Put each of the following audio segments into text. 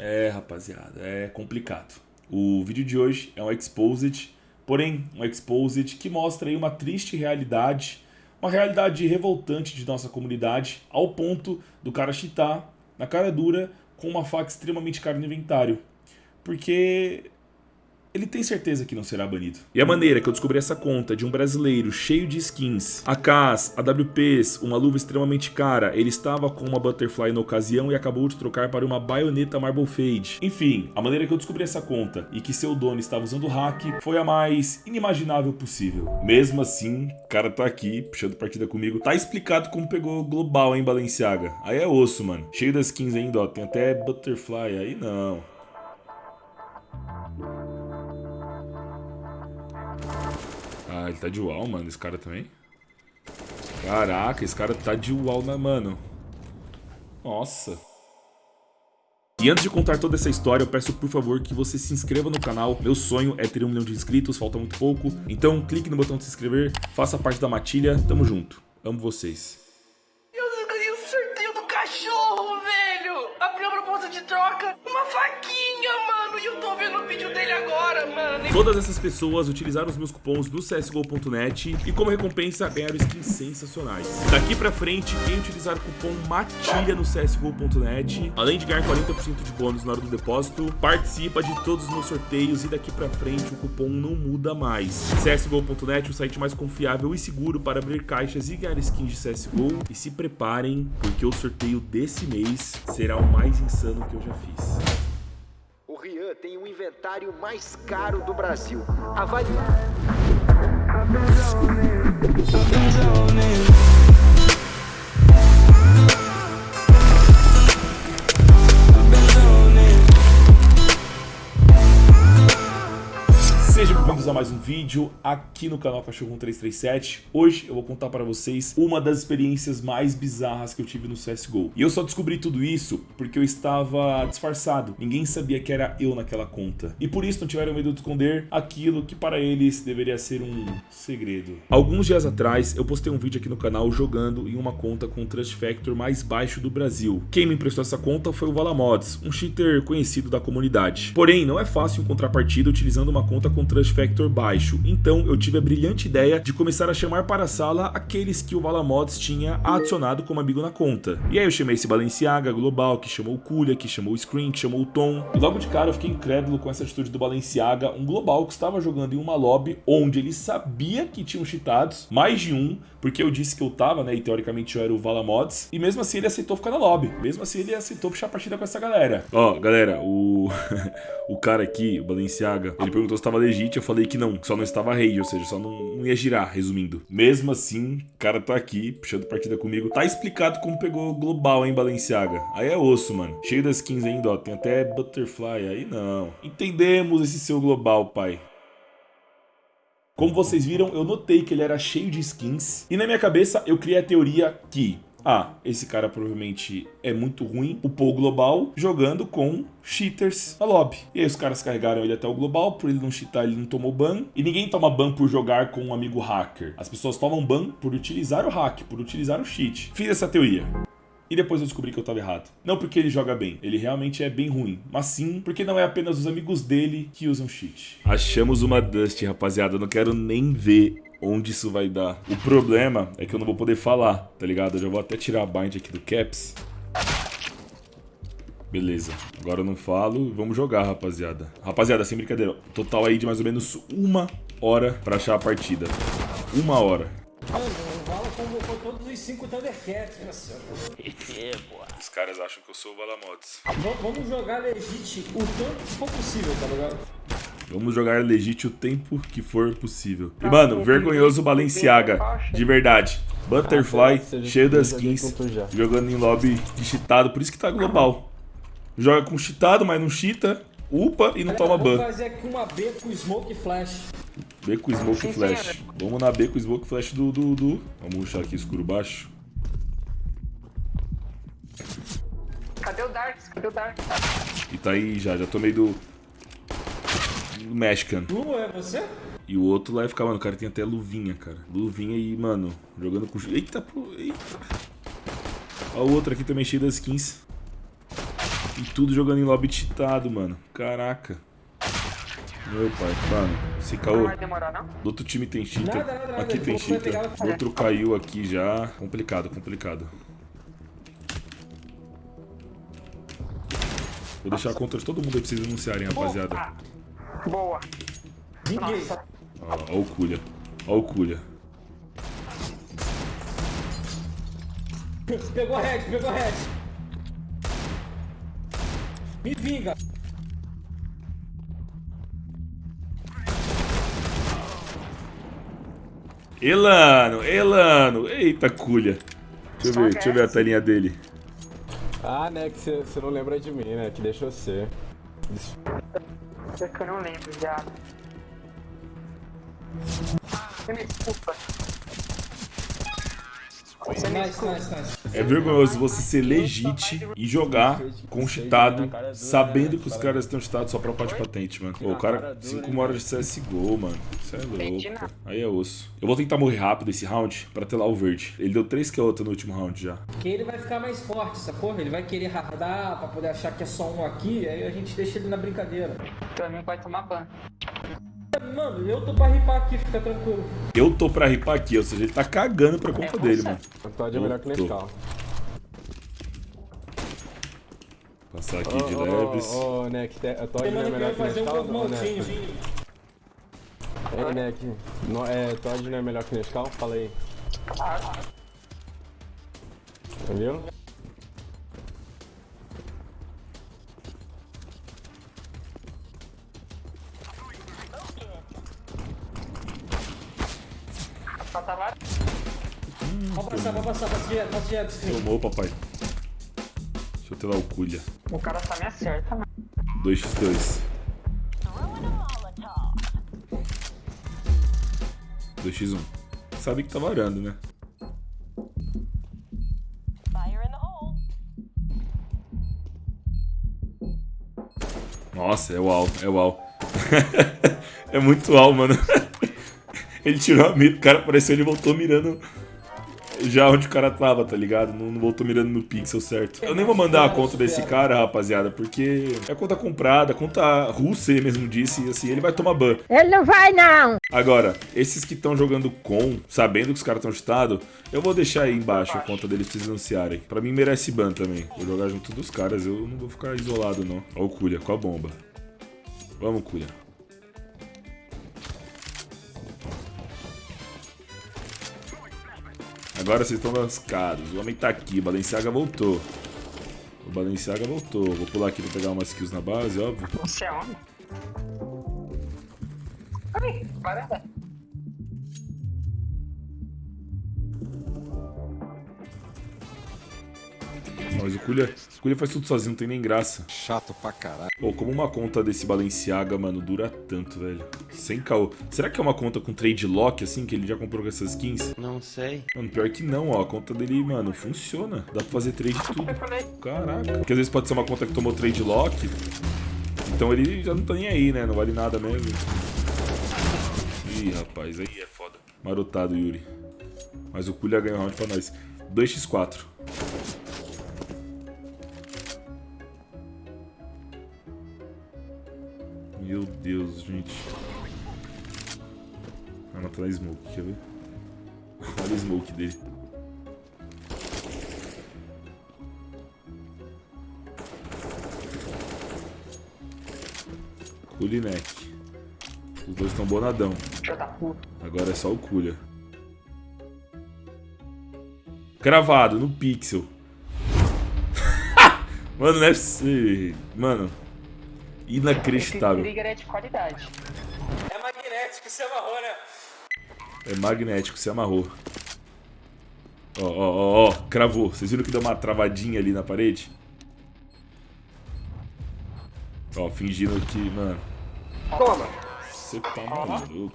É, rapaziada, é complicado. O vídeo de hoje é um exposed, porém um exposed que mostra aí uma triste realidade, uma realidade revoltante de nossa comunidade, ao ponto do cara chitar na cara dura com uma faca extremamente cara no inventário. Porque ele tem certeza que não será banido. E a maneira que eu descobri essa conta de um brasileiro cheio de skins, AKs, AWPs, uma luva extremamente cara, ele estava com uma Butterfly na ocasião e acabou de trocar para uma baioneta Marble Fade. Enfim, a maneira que eu descobri essa conta e que seu dono estava usando hack foi a mais inimaginável possível. Mesmo assim, o cara tá aqui, puxando partida comigo, tá explicado como pegou global, hein, Balenciaga. Aí é osso, mano. Cheio das skins ainda, ó, tem até Butterfly, aí não. Ah, ele tá de UAU, mano, esse cara também. Caraca, esse cara tá de UAU, na mano. Nossa. E antes de contar toda essa história, eu peço por favor que você se inscreva no canal. Meu sonho é ter um milhão de inscritos, falta muito pouco. Então clique no botão de se inscrever, faça parte da matilha. Tamo junto. Amo vocês. Eu ganhei o sorteio do cachorro, velho! Abri a proposta de troca, uma faquinha, Todas essas pessoas utilizaram os meus cupons do CSGO.net e como recompensa ganharam skins sensacionais. Daqui pra frente, quem utilizar o cupom MATILHA no CSGO.net, além de ganhar 40% de bônus na hora do depósito, participa de todos os meus sorteios e daqui pra frente o cupom não muda mais. CSGO.net, o site mais confiável e seguro para abrir caixas e ganhar skins de CSGO. E se preparem, porque o sorteio desse mês será o mais insano que eu já fiz. Tem o inventário mais caro do Brasil. Avalie. Vídeo aqui no canal Cachorro 1337. Hoje eu vou contar para vocês uma das experiências mais bizarras que eu tive no CSGO. E eu só descobri tudo isso porque eu estava disfarçado. Ninguém sabia que era eu naquela conta. E por isso não tiveram medo de esconder aquilo que para eles deveria ser um segredo. Alguns dias atrás eu postei um vídeo aqui no canal jogando em uma conta com o Trust Factor mais baixo do Brasil. Quem me emprestou essa conta foi o Valamods, um cheater conhecido da comunidade. Porém, não é fácil encontrar partida utilizando uma conta com Trust Factor baixo, então eu tive a brilhante ideia de começar a chamar para a sala aqueles que o Valamods tinha adicionado como amigo na conta. E aí eu chamei esse Balenciaga Global, que chamou o Kulha, que chamou o Screen, que chamou o Tom. E logo de cara eu fiquei incrédulo com essa atitude do Balenciaga, um Global que estava jogando em uma lobby onde ele sabia que tinham cheatados, mais de um, porque eu disse que eu tava, né, e teoricamente eu era o Valamods, e mesmo assim ele aceitou ficar na lobby, mesmo assim ele aceitou puxar a partida com essa galera. Ó, galera, o o cara aqui, o Balenciaga, ele perguntou se tava legítimo, eu falei que não, que só não estava rage, ou seja, só não, não ia girar, resumindo. Mesmo assim, o cara tá aqui, puxando partida comigo, tá explicado como pegou global, hein, Balenciaga. Aí é osso, mano. Cheio das skins ainda, ó, tem até Butterfly, aí não. Entendemos esse seu global, pai. Como vocês viram, eu notei que ele era cheio de skins. E na minha cabeça, eu criei a teoria que... Ah, esse cara provavelmente é muito ruim, o Paul Global, jogando com cheaters na lobby. E aí os caras carregaram ele até o Global, por ele não cheatar, ele não tomou ban. E ninguém toma ban por jogar com um amigo hacker. As pessoas tomam ban por utilizar o hack, por utilizar o cheat. Fiz essa teoria. E depois eu descobri que eu estava errado. Não porque ele joga bem, ele realmente é bem ruim. Mas sim porque não é apenas os amigos dele que usam cheat. Achamos uma Dust, rapaziada. Eu não quero nem ver onde isso vai dar. O problema é que eu não vou poder falar, tá ligado? Eu já vou até tirar a bind aqui do Caps. Beleza, agora eu não falo, vamos jogar, rapaziada. Rapaziada, sem brincadeira, total aí de mais ou menos uma hora pra achar a partida. Uma hora. O convocou todos os cinco. Os caras acham que eu sou o Valamods. V- Vamos jogar legit o tanto que for possível, tá ligado? Vamos jogar legit o tempo que for possível. E, mano, vergonhoso Balenciaga. De verdade. Butterfly, cheio das skins. Jogando em lobby de cheatado. Por isso que tá global. Joga com cheatado, mas não cheata. Upa e não toma ban. fazer aqui uma B com Smoke e Flash. B com Smoke Flash. Vamos na B com Smoke Flash do, do, do. Vamos puxar aqui escuro baixo. Cadê o Darks? Cadê o Darks? E tá aí já, já tomei do... do Mexican. Tu é você? E o outro lá ia ficar, mano, o cara tem até luvinha, cara. Luvinha e, mano, jogando com... Eita, pô, eita. Ó o outro aqui também cheio das skins. E tudo jogando em lobby cheatado, mano. Caraca. Meu pai, mano. Se caô. Do outro time tem cheater. Nada, nada, nada. Aqui tem cheater. outro caiu aqui já. Complicado, complicado. Vou deixar a conta de todo mundo aí pra vocês anunciarem, rapaziada. Ah, boa. Ninguém. Nossa. Ó, ó o Culha. Ó o Culha. Pegou a Red, pegou a Red. Me vinga. Elano, Elano. Eita, Culha. Deixa eu ver, deixa eu ver a telinha dele. Ah, né, que você não lembra de mim, né? Que deixou ser. É que eu não lembro, já. Você me desculpa. Você me Nice, desculpa. nice, nice. É vergonhoso você ser legit e jogar com cheatado, sabendo que os caras estão cheatados só pra upar de patente, mano. Pô, o cara, 5 uma horas de CSGO, mano. Isso é louco. Aí é osso. Eu vou tentar morrer rápido esse round pra ter lá o verde. Ele deu 3 KO no último round já. Porque ele vai ficar mais forte, sacou? Ele vai querer hardar pra poder achar que é só um aqui, aí a gente deixa ele na brincadeira. Teu amigo vai tomar ban. Mano, eu tô pra ripar aqui, fica tranquilo. Eu tô pra ripar aqui, ou seja, ele tá cagando pra conta É, dele, você. mano. O Todd é melhor que. Nescau. Passar aqui de leves. Ô, ô, Neck, o Todd é melhor que um Nescau, maltinho. Neck? Ei, Neck, no- é, Todd não é melhor que o Nescau? Fala aí. Entendeu? Falta lá. Pode passar, pode passar, passa direto, passa direto. Tomou, papai. Deixa eu ter lá o Culha. O cara só me acerta, mano. 2x2. 2x1. Sabe que tá varando, né? Fire in the hole. Nossa, é uau, é uau. é muito uau, mano. ele tirou a mira, o cara apareceu, ele voltou mirando já onde o cara tava, tá ligado? Não, não voltou mirando no pixel certo. Eu nem vou mandar a conta desse cara, rapaziada, porque é conta comprada, conta russa, ele mesmo disse, e assim, ele vai tomar ban. Ele não vai, não. Agora, esses que estão jogando com, sabendo que os caras estão chutados, eu vou deixar aí embaixo a conta deles pra vocês anunciarem. Pra mim merece ban também. Vou jogar junto dos caras, eu não vou ficar isolado não. Ó o Culha, com a bomba. Vamos, Culha. Agora vocês estão lascados. O homem tá aqui, o Balenciaga voltou. O Balenciaga voltou. Vou pular aqui pra pegar umas kills na base, óbvio. Você é homem? Ai, varanda. Mas o Culha, o Culha faz tudo sozinho, não tem nem graça. Chato pra caralho. Pô, como uma conta desse Balenciaga, mano, dura tanto, velho. Sem caô. Será que é uma conta com trade lock, assim, que ele já comprou com essas skins? Não sei. Mano, pior que não, ó. A conta dele, mano, funciona. Dá pra fazer trade de tudo. Caraca. Porque às vezes pode ser uma conta que tomou trade lock. Então ele já não tá nem aí, né? Não vale nada mesmo. Ih, rapaz, aí é foda. Marotado, Yuri. Mas o Culha ganhou round pra nós. 2x4. Meu Deus, gente. Vai matar a Smoke, quer ver? Olha o Smoke dele. Kulinek. Os dois estão bonadão. Agora é só o Kulha. Cravado no pixel. Mano, não é possível. Mano. Esse Inacreditável. trigger é de qualidade. É magnético, você amarrou, né? É magnético, se amarrou. Ó, ó, ó, ó. Cravou. Vocês viram que deu uma travadinha ali na parede? Ó, fingindo que, mano. Toma! Você tá maluco.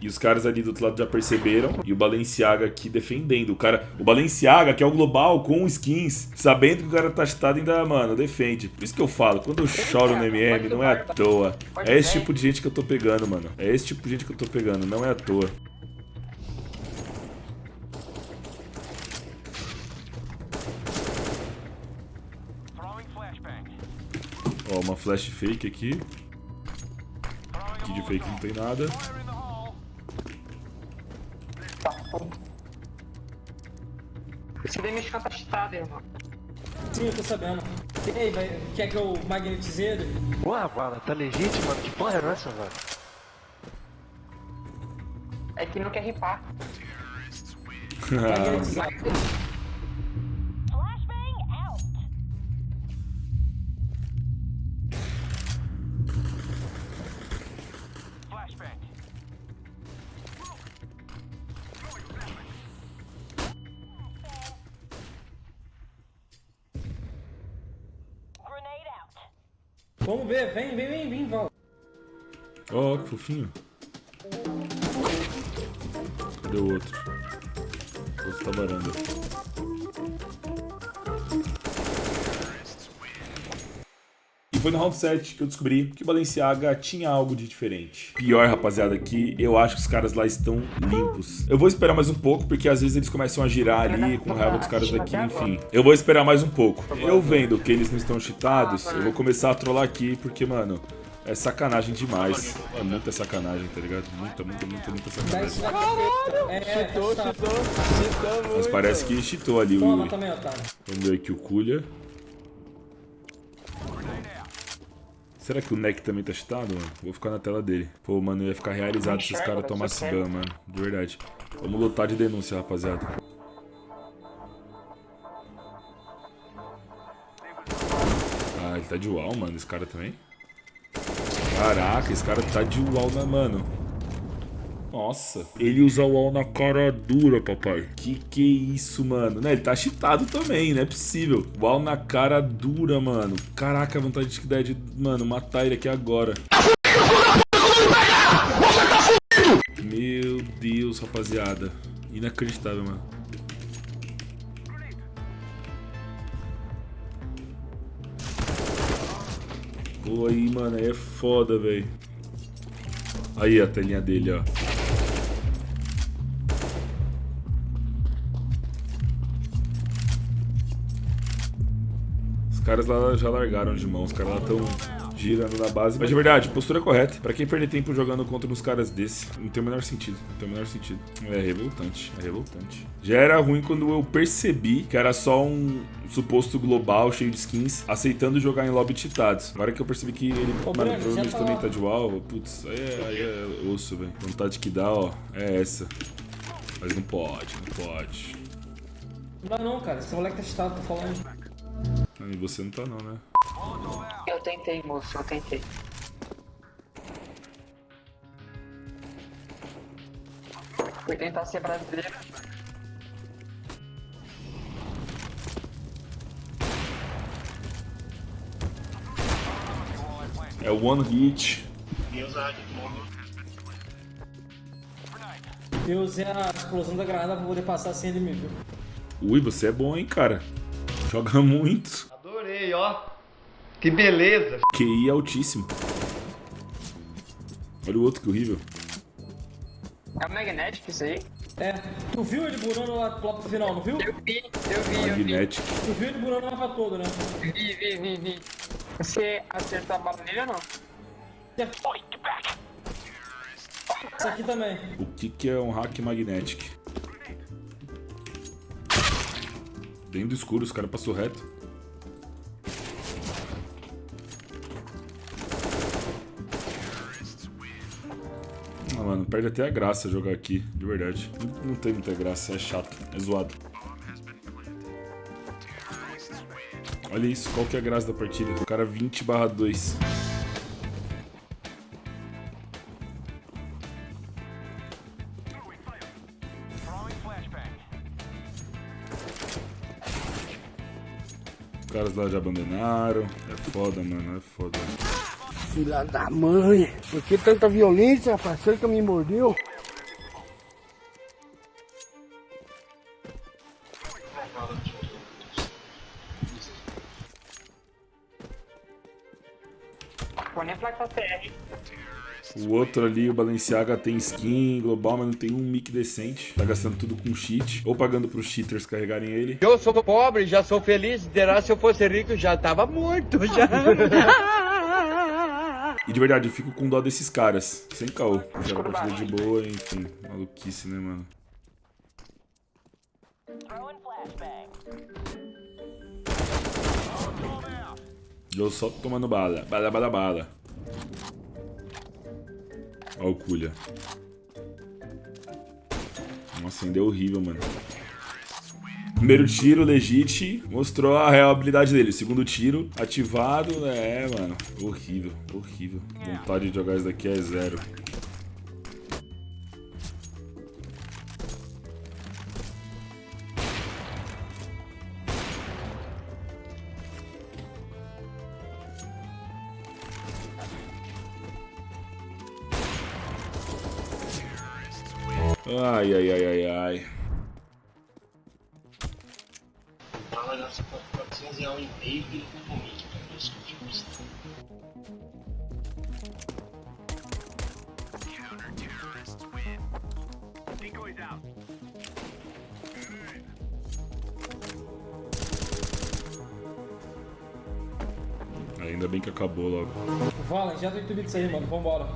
E os caras ali do outro lado já perceberam. E o Balenciaga aqui defendendo. O cara. O Balenciaga, que é o global com skins, sabendo que o cara tá chutado, ainda, mano, defende. Por isso que eu falo, quando eu choro no MM, não é à toa. É esse tipo de gente que eu tô pegando, mano. É esse tipo de gente que eu tô pegando, não é à toa. uma flash fake aqui. Aqui de fake não tem nada. Esse DMX tá cheatado, irmão. Sim, eu tô sabendo. E aí, vai, quer que eu magnetize ele? Ué, bala, tá legítimo, mano? Que porra é essa, velho? É que não quer ripar. Magnetizar. Vamos ver, vem, vem, vem, vem, Val. Ó, que fofinho. Cadê o outro? O outro tá varanda. Foi no round 7 que eu descobri que o Balenciaga tinha algo de diferente. Pior, rapaziada, que eu acho que os caras lá estão limpos. Eu vou esperar mais um pouco, porque às vezes eles começam a girar ali com raiva dos caras daqui, enfim. Eu vou esperar mais um pouco. Eu vendo que eles não estão cheatados, eu vou começar a trollar aqui, porque, mano, é sacanagem demais. É muita sacanagem, tá ligado? Muita, muita, muita, muita sacanagem. na cabeça. É, Cheatou, tá. cheatou, cheatou muito. Mas parece que cheatou ali o Toma Yuri. também, otário. Vamos ver aqui o Kulha. Será que o Neck também tá cheatado, mano? Vou ficar na tela dele. Pô, mano, eu ia ficar realizado se os caras tomassem ban, mano. De verdade. Vamos lutar de denúncia, rapaziada. Ah, ele tá de UAU, mano, esse cara também. Caraca, esse cara tá de UAU, né, mano? Nossa, ele usa o UAU na cara dura, papai. Que que é isso, mano? Né, ele tá cheatado também, não é possível. UAU na cara dura, mano. Caraca, a vontade que dá de, mano, matar ele aqui agora. Meu Deus, rapaziada. Inacreditável, mano. Pô, aí, mano, aí é foda, velho. Aí a telinha dele, ó. Caras lá já largaram de mão, os caras lá estão girando na base. Mas de verdade, postura correta. Pra quem perder tempo jogando contra uns caras desse, não tem o menor sentido. Não tem o menor sentido. É revoltante, é revoltante. Já era ruim quando eu percebi que era só um suposto global cheio de skins aceitando jogar em lobby cheatados. Agora que eu percebi que ele, Ô, mano, provavelmente tá também tá de UAU, putz, aí é, aí é osso, velho. Vontade que dá, ó, é essa. Mas não pode, não pode. Não dá não, cara. Esse moleque tá cheatado, tô falando. E você não tá não, né? Eu tentei, moço, eu tentei. Fui tentar ser brasileiro. É o One Hit. Eu usei a explosão da granada pra poder passar sem ele me ver. Ui, você é bom, hein, cara. Joga muito. Que beleza. QI altíssimo. Olha o outro que horrível. É o Magnetic isso aí? É, tu viu ele burando lá, pro final, não viu? Eu vi, eu vi, eu vi. Magnetic. Tu viu ele burando lá pra todo, né? Vi, vi, vi, vi. Você acertou a bala nele ou não? Isso aqui também. O que, que é um hack magnetic? Dentro do escuro, os caras passou reto. Mano, perde até a graça jogar aqui, de verdade. Não, tem muita graça, é chato, é zoado. Olha isso, qual que é a graça da partida? O cara 20 barra 2. Os caras lá já abandonaram. É foda, mano, é foda. Filha da mãe, por que tanta violência, rapaz? Será que me mordeu? O outro ali, o Balenciaga, tem skin global, mas não tem um mic decente. Tá gastando tudo com cheat. Ou pagando pros cheaters carregarem ele. Eu sou pobre, já sou feliz. Derá se eu fosse rico, já tava morto, já. E de verdade, eu fico com dó desses caras. Sem caô. Joga partida de boa, enfim. Maluquice, né, mano? Eu só tomando bala. Bala, bala, bala. Ó o Kulha. Nossa, ainda é horrível, mano. Primeiro tiro, legit, mostrou a real habilidade dele. Segundo tiro, ativado, é, mano. Horrível, horrível. Vontade de jogar isso daqui é zero. Ai, ai, ai, ai, ai. Ainda bem que acabou logo. Vala, já tem tudo isso aí, mano. Vambora.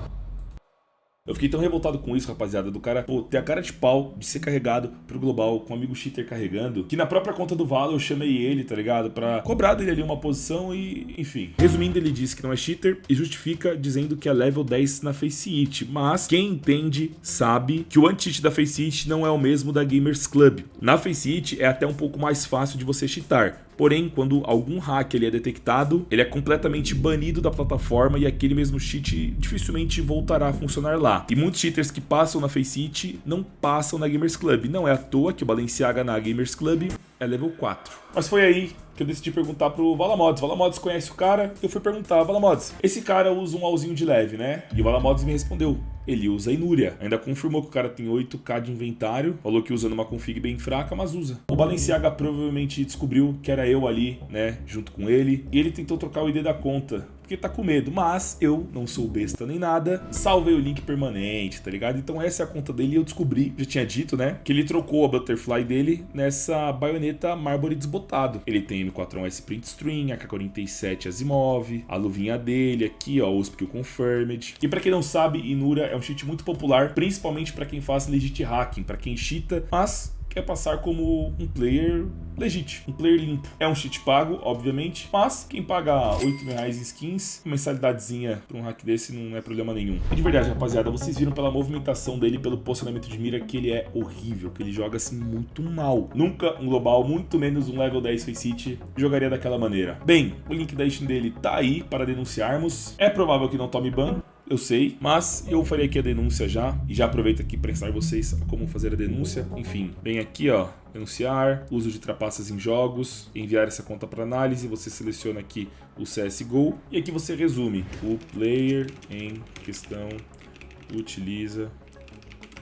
Eu fiquei tão revoltado com isso, rapaziada, do cara, pô, ter a cara de pau de ser carregado pro global com um amigo cheater carregando, que na própria conta do Valo eu chamei ele, tá ligado? Pra cobrar dele ali uma posição e, enfim. Resumindo, ele disse que não é cheater e justifica dizendo que é level 10 na Face It, mas quem entende sabe que o anti-cheat da Face It não é o mesmo da Gamers Club. Na Face It é até um pouco mais fácil de você cheatar, Porém, quando algum hack ele é detectado, ele é completamente banido da plataforma e aquele mesmo cheat dificilmente voltará a funcionar lá. E muitos cheaters que passam na Faceit não passam na Gamers Club. Não é à toa que o Balenciaga na Gamers Club é level 4. Mas foi aí que eu decidi perguntar pro Valamods. Valamods conhece o cara, eu fui perguntar, Valamods, esse cara usa um alzinho de leve, né? E o Valamods me respondeu, ele usa Inúria. Ainda confirmou que o cara tem 8k de inventário, falou que usa numa config bem fraca, mas usa. O Balenciaga provavelmente descobriu que era eu ali, né, junto com ele, e ele tentou trocar o ID da conta, porque tá com medo, mas eu não sou besta nem nada, salvei o link permanente, tá ligado? Então essa é a conta dele e eu descobri, já tinha dito, né, que ele trocou a Butterfly dele nessa baioneta Marbury desbotado. Ele tem M41S Print String, AK-47 Asimov, a luvinha dele aqui, ó, USP Confirmed. E pra quem não sabe, Inura é um cheat muito popular, principalmente pra quem faz legit hacking, pra quem cheata, mas quer passar como um player legit, um player limpo. É um cheat pago, obviamente, mas quem paga 8 mil reais em skins, mensalidadezinha pra um hack desse não é problema nenhum. E de verdade, rapaziada, vocês viram pela movimentação dele, pelo posicionamento de mira, que ele é horrível, que ele joga assim muito mal. Nunca um global, muito menos um level 10 Face City, jogaria daquela maneira. Bem, o link da Steam dele tá aí para denunciarmos. É provável que não tome ban, eu sei, mas eu farei aqui a denúncia já, e já aproveito aqui para ensinar vocês como fazer a denúncia. Enfim, vem aqui ó, denunciar, uso de trapaças em jogos, enviar essa conta para análise, você seleciona aqui o CSGO, e aqui você resume, o player em questão utiliza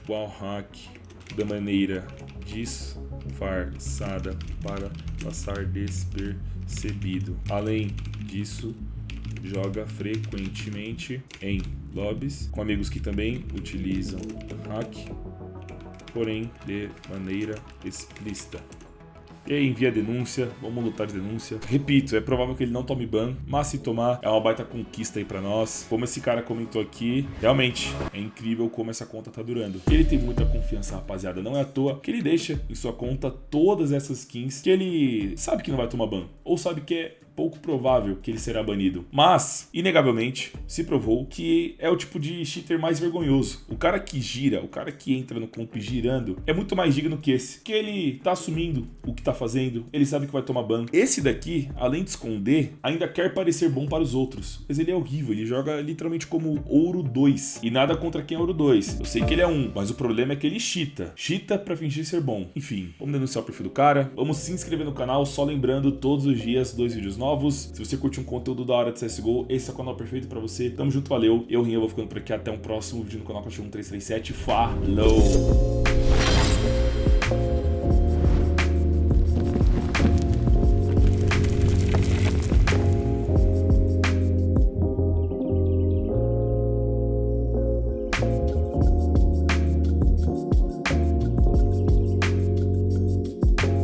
o hack da maneira disfarçada para passar despercebido. Além disso, joga frequentemente em lobbies com amigos que também utilizam hack, porém de maneira explícita. E aí envia denúncia, vamos lutar de denúncia. Repito, é provável que ele não tome ban, mas se tomar, é uma baita conquista aí pra nós. Como esse cara comentou aqui, realmente é incrível como essa conta tá durando. Ele tem muita confiança, rapaziada, não é à toa que ele deixa em sua conta todas essas skins que ele sabe que não vai tomar ban, ou sabe que é pouco provável que ele será banido. Mas, inegavelmente, se provou que é o tipo de cheater mais vergonhoso. O cara que gira, o cara que entra no comp girando, é muito mais digno que esse. Que ele tá assumindo o que tá fazendo, ele sabe que vai tomar ban. Esse daqui, além de esconder, ainda quer parecer bom para os outros. Mas ele é horrível, ele joga literalmente como ouro 2. E nada contra quem é ouro 2. Eu sei que ele é um, mas o problema é que ele cheata. Cheata pra fingir ser bom. Enfim, vamos denunciar o perfil do cara. Vamos se inscrever no canal, só lembrando, todos os dias, dois vídeos novos. Se você curte um conteúdo da hora de CSGO, esse é o canal perfeito pra você. Tamo junto, valeu. Eu, Rinha, vou ficando por aqui. Até um próximo vídeo no canal Cachorro 1337. Falou!